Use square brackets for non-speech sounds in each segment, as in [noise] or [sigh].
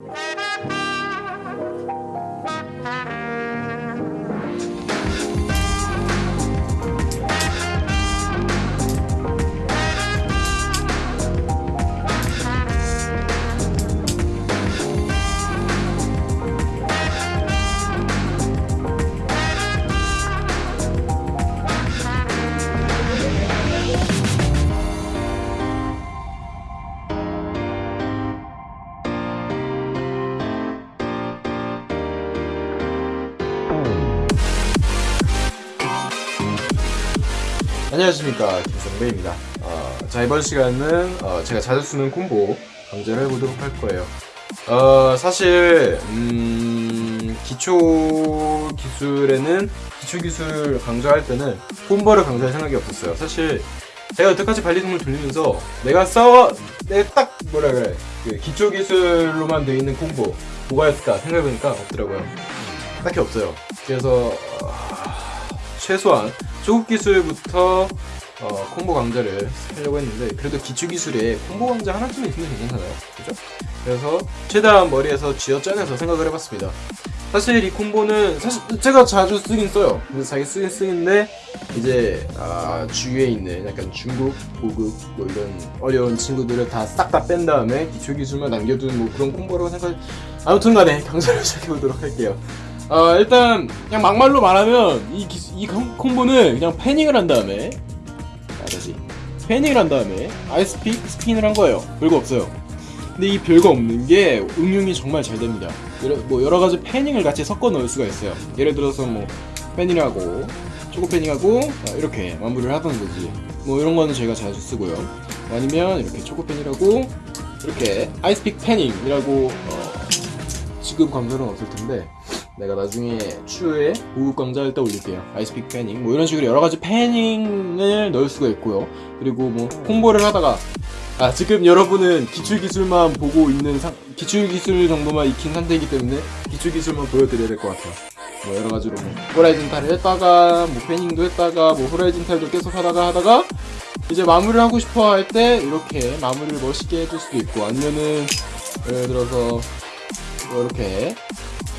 Right. 안녕하십니까. 김성배입니다. 어, 자 이번 시간은 어, 제가 자주 쓰는 콤보 강좌를 해보도록 할 거예요. 어, 사실 음, 기초 기술에는 기초 기술 강좌할 때는 콤보를 강좌할 생각이 없었어요. 사실 제가 여태까지 발리동을 돌리면서 내가 써, 내가 딱 뭐라 그래 그 기초 기술로만 되어 있는 콤보 뭐가 있을까 생각해보니까 없더라고요. 딱히 없어요. 그래서 어, 최소한 초급 기술부터 어, 콤보 강좌를 하려고 했는데 그래도 기초 기술에 콤보 강좌 하나쯤 있으면 괜찮잖아요. 그죠? 그래서 최대한 머리에서 쥐어 짜내서 생각을 해봤습니다. 사실 이 콤보는 사실 제가 자주 쓰긴 써요. 그래서 자기 쓰긴 쓰는데 이제 아, 주위에 있는 약간 중급, 고급 뭐 이런 어려운 친구들을 다 싹 다 뺀 다음에 기초 기술만 남겨둔 뭐 그런 콤보라고 생각 아무튼 간에 강좌를 [laughs] 시작해보도록 할게요 어, 일단 그냥 막말로 말하면 이, 기수, 이 콤- 콤보는 그냥 패닝을 한 다음에 아 다시 패닝을 한 다음에 아이스픽 스핀을 한 거예요. 별거 없어요. 근데 이 별거 없는 게 응용이 정말 잘 됩니다. 여러, 뭐 여러 가지 패닝을 같이 섞어 넣을 수가 있어요. 예를 들어서 뭐 패닝하고 초코 패닝하고 아, 이렇게 마무리를 하던 거지. 뭐 이런 거는 제가 자주 쓰고요. 아니면 이렇게 초코 패닝하고 이렇게 아이스픽 패닝이라고 어, 지금 강좌는 없을 텐데 내가 나중에 추후에 고급 강좌할 때 올릴게요. 아이스픽 패닝 뭐 이런 식으로 여러 가지 패닝을 넣을 수가 있고요. 그리고 뭐 콤보를 하다가 아 지금 여러분은 기출 기술만 보고 있는 상 기출 기술 정도만 익힌 상태이기 때문에 기출 기술만 보여드려야 될 것 같아요. 뭐 여러 가지로 뭐 호라이즌탈을 했다가 뭐 패닝도 했다가 뭐 호라이즌탈도 계속 하다가 하다가 이제 마무리를 하고 싶어 할 때 이렇게 마무리를 멋있게 해줄 수도 있고 아니면은 예를 들어서 뭐 이렇게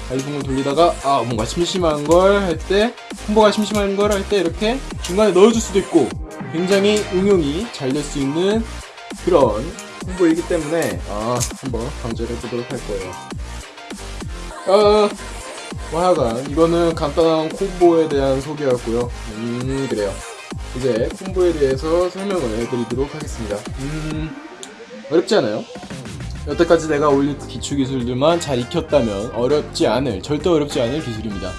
발리봉을 돌리다가 아 뭔가 심심한 걸 할 때 콤보가 심심한 걸 할 때 이렇게 중간에 넣어줄 수도 있고 굉장히 응용이 잘 될 수 있는 그런 콤보이기 때문에 아 한번 강조를 해보도록 할 거예요. 아, 뭐 하여간 이거는 간단한 콤보에 대한 소개였고요. 음 그래요. 이제 콤보에 대해서 설명을 해드리도록 하겠습니다. 음 어렵지 않아요? 여태까지 내가 올린 기초 기술들만 잘 익혔다면 어렵지 않을 절대 어렵지 않을 기술입니다.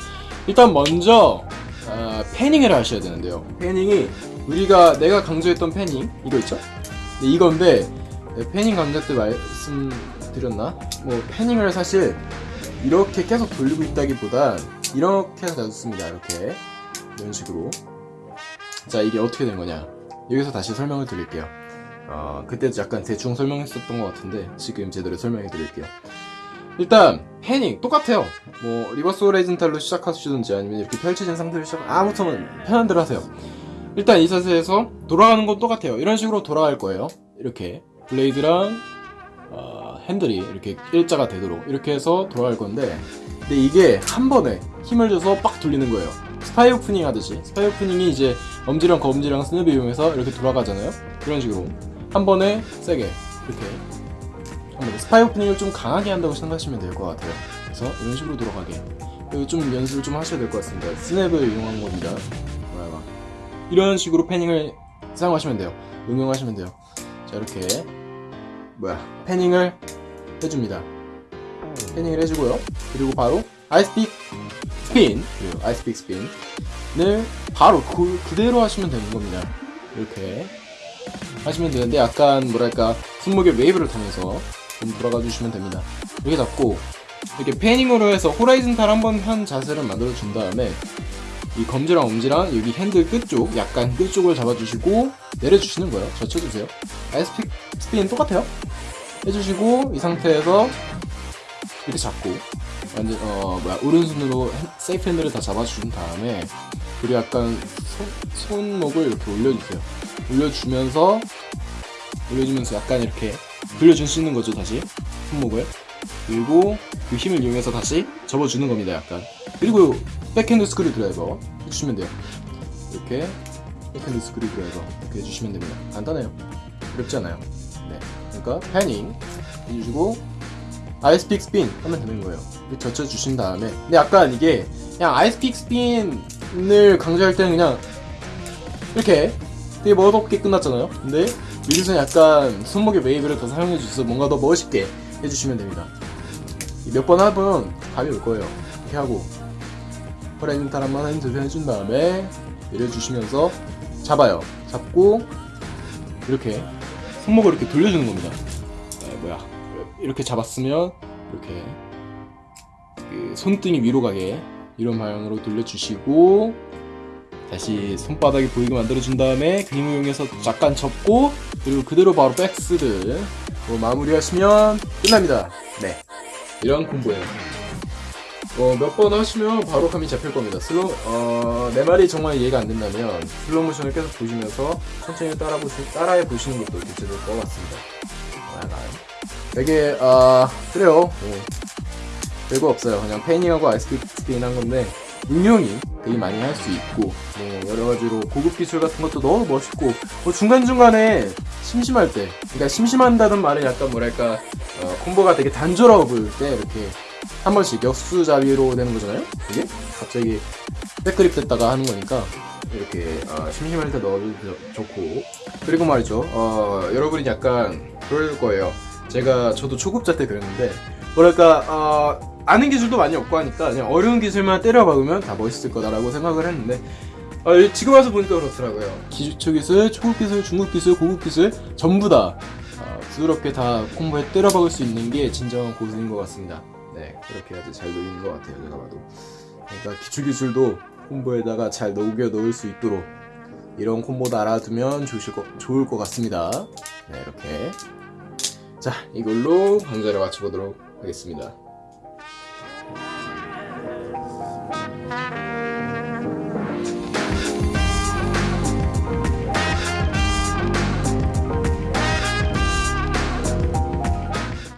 일단 먼저 아, 패닝을 하셔야 되는데요. 패닝이 우리가 내가 강조했던 패닝 이거 있죠? 네, 이건데 네, 패닝 강좌 때 말씀드렸나? 뭐 패닝을 사실 이렇게 계속 돌리고 있다기보단 이렇게 해서 놔뒀습니다. 이렇게 이런 식으로 자 이게 어떻게 된 거냐? 여기서 다시 설명을 드릴게요. 어, 그때도 약간 대충 설명했었던 것 같은데 지금 제대로 설명해 드릴게요. 일단 fanning 똑같아요. 뭐 reverse horizontal로 시작하시든지 아니면 이렇게 펼쳐진 상태로 시작 아무튼 편한 대로 하세요. 일단 이 자세에서 돌아가는 건 똑같아요. 이런 식으로 돌아갈 거예요. 이렇게 blade랑 어, 핸들이 이렇게 일자가 되도록 이렇게 해서 돌아갈 건데 근데 이게 한 번에 힘을 줘서 빡 돌리는 거예요. spy opening 하듯이. spy opening이 이제 엄지랑 검지랑 스냅을 이용해서 이렇게 돌아가잖아요. 이런 식으로 한 번에 세게 이렇게 한 번에 spy opening을 좀 강하게 한다고 생각하시면 될 것 같아요. 그래서 이런 식으로 돌아가게. 그리고 좀 연습을 좀 하셔야 될 것 같습니다. 스냅을 이용한 겁니다. 이런 식으로 fanning을 사용하시면 돼요. 응용하시면 돼요. 자 이렇게. 뭐야. fanning을 해줍니다. fanning을 해주고요. 그리고 바로 icepick spin. 그리고 icepick spin을 바로 그, 그대로 하시면 되는 겁니다. 이렇게 하시면 되는데 약간 뭐랄까 손목에 웨이브를 타면서 좀 돌아가 주시면 됩니다. 이렇게 잡고 이렇게 fanning으로 해서 horizontal 한번 한 자세를 만들어 준 다음에 이 검지랑 엄지랑 여기 핸들 끝쪽 약간 끝쪽을 잡아주시고 내려주시는 거예요. 젖혀주세요. icepick spin 똑같아요. 해주시고 이 상태에서 이렇게 잡고 완전 어 뭐야 오른손으로 핸- safe handle을 다 잡아준 다음에 그리고 약간 손, 손목을 이렇게 올려주세요 올려주면서 올려주면서 약간 이렇게 돌려주시는 거죠 다시? 손목을. 그리고 그 힘을 이용해서 다시 접어주는 겁니다 약간. 그리고 backhand screwdriver 해주시면 돼요. 이렇게 backhand screwdriver 이렇게 해주시면 됩니다. 간단해요. 어렵지 않아요. 네. 그러니까 fanning 해주시고 icepick spin 하면 되는 거예요. 젖혀주신 다음에. 근데 약간 이게 그냥 icepick spin을 강조할 때는 그냥 이렇게 되게 멋없게 끝났잖아요. 근데 여기서 약간 손목에 웨이브를 더 사용해 주셔서 뭔가 더 멋있게 해주시면 됩니다. 몇 번 하면 감이 올 거예요. 이렇게 하고 horizontal 한번 핸드 해준 다음에 내려주시면서 잡아요. 잡고 이렇게 손목을 이렇게 돌려주는 겁니다. 네, 뭐야. 이렇게 잡았으면 이렇게 그 손등이 위로 가게 이런 방향으로 돌려주시고 다시 손바닥이 보이게 만들어준 다음에 그 힘을 이용해서 잠깐 접고 그리고 그대로 바로 백스를 뭐 마무리하시면 끝납니다. 네. 이런 콤보예요. 어, 몇 번 하시면 바로 감이 잡힐 겁니다. 슬로 어, 내 말이 정말 이해가 안 된다면 슬로우 모션을 계속 보시면서 천천히 따라 보시, 따라해 보시는 것도 괜찮을 것 같습니다. 아, 되게 아 그래요. 네. 별거 없어요. 그냥 fanning하고 아이스크림 한 건데 응용이 되게 많이 할 수 있고 뭐 여러 가지로 고급 기술 같은 것도 너무 멋있고 뭐 중간 중간에 심심할 때, 그러니까 심심한다는 말은 약간 뭐랄까 어, 콤보가 되게 단조로워 보일 때 이렇게 한 번씩 역수자비로 되는 거잖아요. 이게 갑자기 백그립 됐다가 하는 거니까 이렇게 어, 심심할 때 넣어도 좋고 그리고 말이죠. 어, 여러분이 약간 그럴 거예요. 제가 저도 초급자 때 그랬는데 뭐랄까 어, 아는 기술도 많이 없고 하니까 그냥 어려운 기술만 때려 박으면 다 멋있을 거다라고 생각을 했는데 어, 지금 와서 보니까 그렇더라고요. 기초 기술, 초급 기술, 중급 기술, 고급 기술 전부 다 어, 부드럽게 다 콤보에 때려 박을 수 있는 게 진정한 고수인 것 같습니다. 네, 그렇게 아주 잘 녹이는 것 같아요. 제가 봐도. 그러니까 기초 기술도 콤보에다가 잘 녹여 넣을 수 있도록 이런 콤보도 알아두면 좋으실 거, 좋을 것 같습니다. 네, 이렇게. 자, 이걸로 강좌를 마쳐보도록 하겠습니다.